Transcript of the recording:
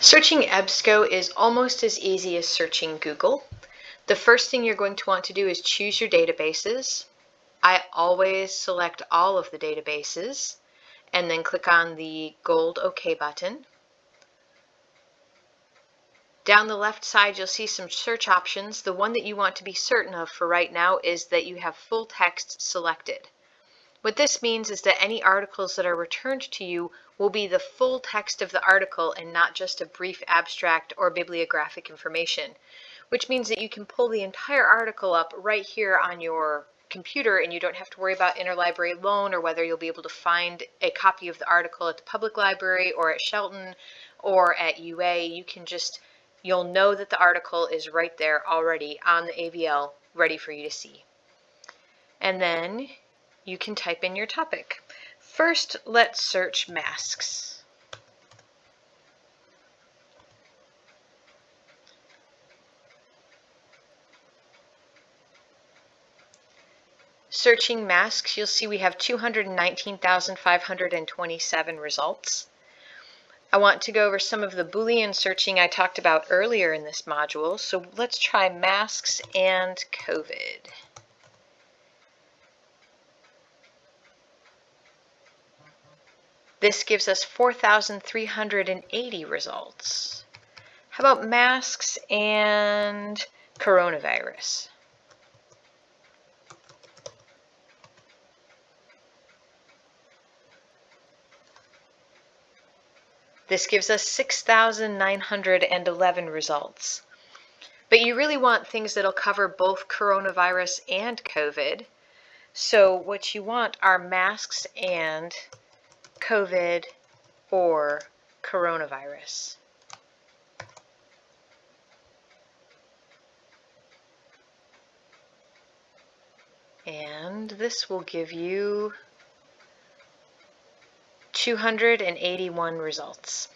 Searching EBSCO is almost as easy as searching Google. The first thing you're going to want to do is choose your databases. I always select all of the databases and then click on the gold OK button. Down the left side you'll see some search options. The one that you want to be certain of for right now is that you have full text selected. What this means is that any articles that are returned to you will be the full text of the article and not just a brief abstract or bibliographic information, which means that you can pull the entire article up right here on your computer and you don't have to worry about interlibrary loan or whether you'll be able to find a copy of the article at the public library or at Shelton or at UA. You can just, you'll know that the article is right there already on the AVL ready for you to see. And then you can type in your topic. First, let's search masks. Searching masks, you'll see we have 219,527 results. I want to go over some of the Boolean searching I talked about earlier in this module, so let's try masks and COVID. This gives us 4,380 results. How about masks and coronavirus? This gives us 6,911 results. But you really want things that'll cover both coronavirus and COVID. So what you want are masks and COVID, or coronavirus. And this will give you 281 results.